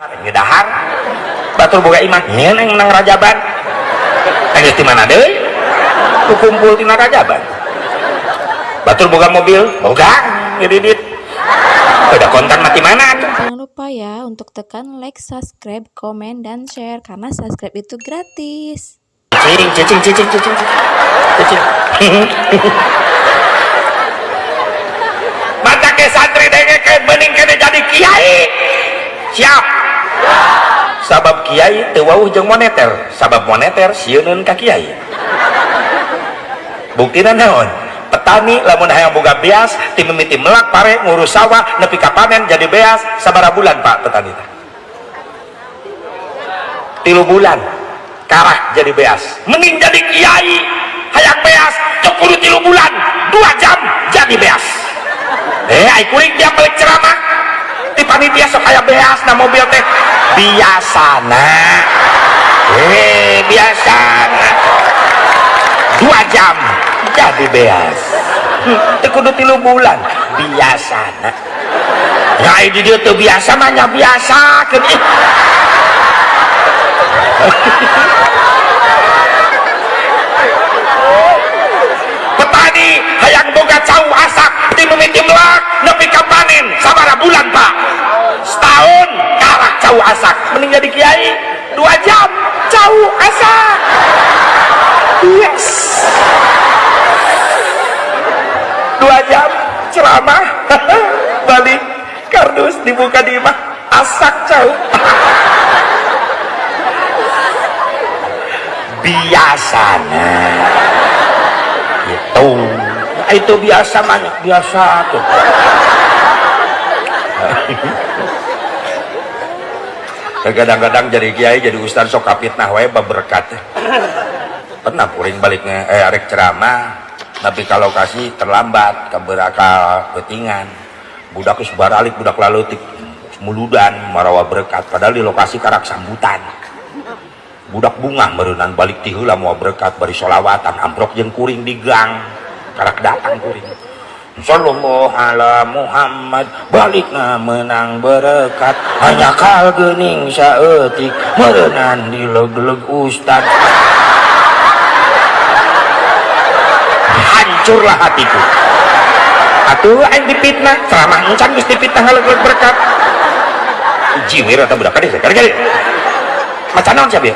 ngedahar batur boga iman. Nyen yang menang rajaban. Tengis di mana deh? Kumpul di rajaban? Batur boga mobil. Boga ngedidit. Udah kontan mati mana? Jangan lupa ya untuk tekan like, subscribe, komen, dan share. Karena subscribe itu gratis. cicing cicing cicing cicing cicing mata ke santri denge ke bening kene jadi kiai. Siap kiai teu wauh jeung moneter. Sabab moneter sieunun ka kiai. Buktina naon? Petani lamun hayang boga beas ti mimiti melak pare ngurus sawah nepi ka jadi beas sabara bulan pak petani tilu bulan karah jadi beas. Mending jadi kiai hayang beas cukup tilu bulan dua jam jadi beas. Eh ai kuring dia balik ceramah di panitia sok aya beas na mobil teh. Biasana eh biasana dua jam jadi beas. Hmm, kudu tilu bulan. Biasana ya ini dia tuh biasa mah biasa kan ih petani hayang boga cau asak di memiti melak nepi ka panen sabara bulan pak setahun karak cau asak mending jadi kiai dua jam asak yes. Dua jam ceramah. Balik kardus dibuka di imah asak cau. Biasanya. Itu itu biasa banyak biasa tuh kadang-kadang jadi kiai jadi ustaz sok kapitnah wae berkat pernah puring baliknya eh arek ceramah tapi kalau kasih terlambat keberakal betingan budak geus baralik budak lalutik muludan marawa berkat. Padahal di lokasi karak sambutan. Budak bunga merenan balik ti heula mau berkat bari solawatan amprok jeung kuring di gang. Karak datang kuring Sallallahu ala Muhammad. Balikna menang berkat. Hanya kal gening saeutik. Merenan di leg-leg ustad. Hancurlah hatiku. Atuh aing dipitnah. Ceramah encan geus dipitnah leg-leg berkat. Jiwir atau budak kade kade macan naon sia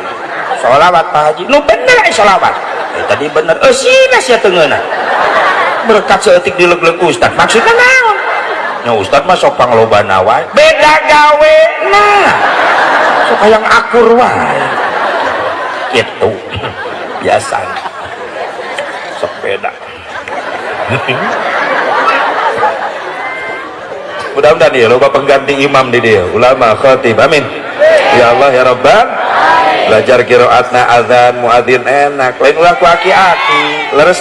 sholawat Pak Haji. Nu bener ay sholawat. Eh, tadi bener. Eh sina sia tengeuna berkat seetik di leg-leg ustad. Maksudnya naon? Nya ustad mah sok panglobana wae. Beda gawe. Nah sok yang akur wae. Gitu. Biasa sok beda. Mudah-mudahan ya loba pengganti imam di dia. Ulama khatib amin. Ya Allah ya Rabbal belajar kiroatna azan muadzin enak. Lain ulah ku aki-aki. Leres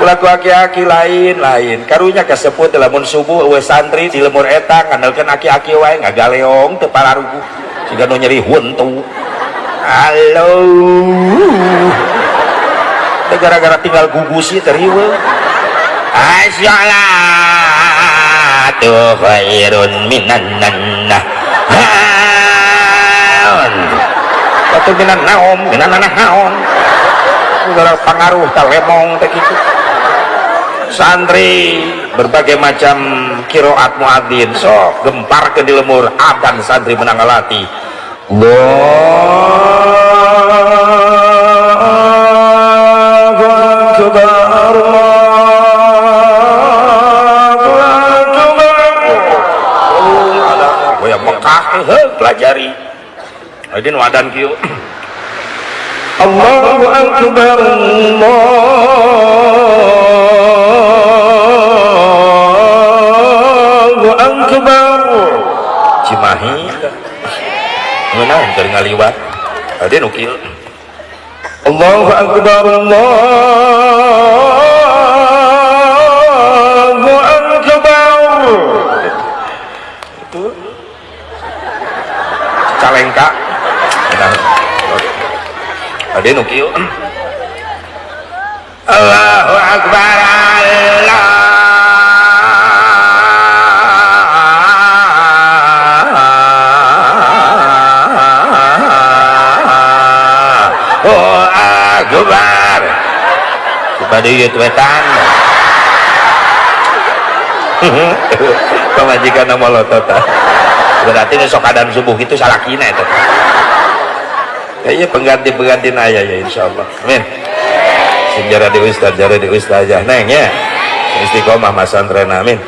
ulah ku aki-aki lain lain. Karunya kasebut lamun subuh we santri di lemur eta ngandalkeun aki-aki wae ngagaleong teu pararugu. Siga nu nyeri huntu halo. Gara-gara tinggal gugusi teriwe asyalatu khairun minan nannah naon batu minan naom minan nanah naon gara pengaruh talemong teh kitu santri berbagai macam kiroat muadzin sok gempar ke di lemur adan santri menang alati Allahu akbar. Mekah pelajari. Adin wadan kieu Allahu akbar. Allahu ngaliwat Adin ukil Allahu akbar Allahu akbar. Itu Calengka Nah, Adin ukil Allahu akbar Allah kepada ieu wetan. Pemajikan nama lotot berarti ini sok adan subuh itu salah kina itu. Kayaknya pengganti-pengganti naya ya insya Allah. Amin. Sejarah di ustaz jarah di ustaz aja. Neng ya. Istiqomah mas amin